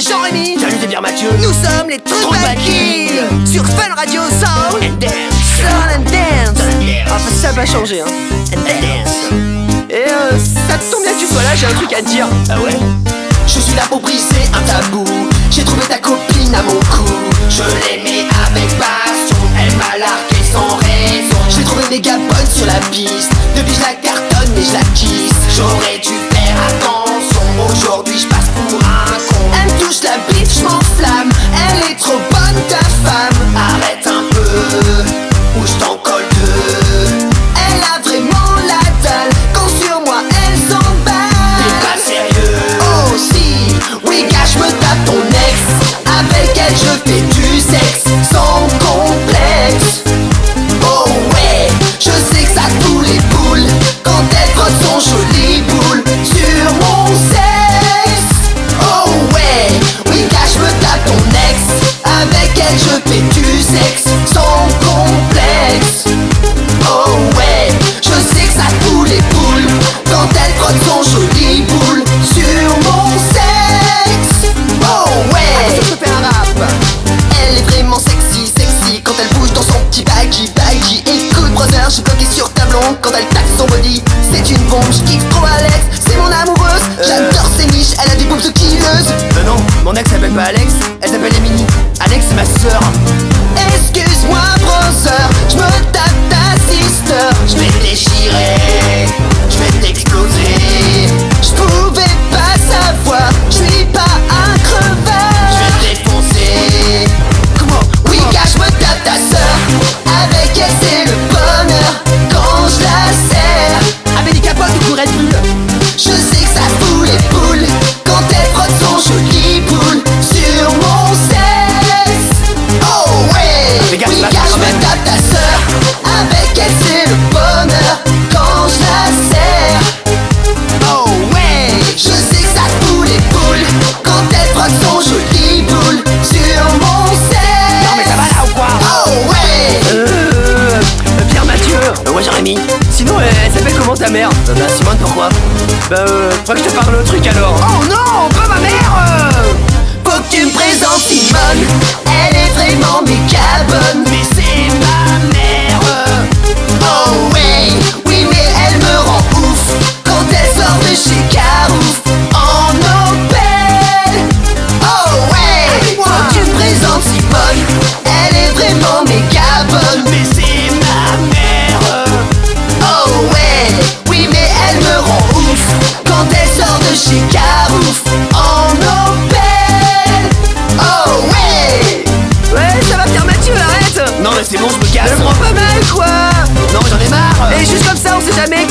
Jean-Rémi mmh. Salut, c'est Mathieu. Nous sommes les Troubakis Sur Fun Radio Sound. And Dance. Sound and Dance. Ah, ça va changer, hein. And Dance. Et euh, ça tombe bien que tu sois là, j'ai un truc à te dire. Ah ouais? Je suis là pour briser un tabou. J'ai trouvé ta copine à mon cou. Je l'aimais avec passion. Elle m'a largué sans raison. J'ai trouvé des bonne sur la piste. Depuis je la cartonne mais je la kiss J'aurais dû faire attention. Aujourd'hui je passe pour je t'ai tué. elle tape son body. C'est une bombe, je kiffe trop Alex C'est mon amoureuse, euh. j'adore ses niches. Elle a des boobs de killeuse euh, non, mon ex s'appelle pas Alex. Elle s'appelle Emily Alex c'est ma sœur. Excuse-moi brother sinon elle, s'appelle comment ta mère? Euh, bah Simone pourquoi? Bah euh, faudrait que je te parle le truc alors. Oh non, pas ma mère euh Jamaica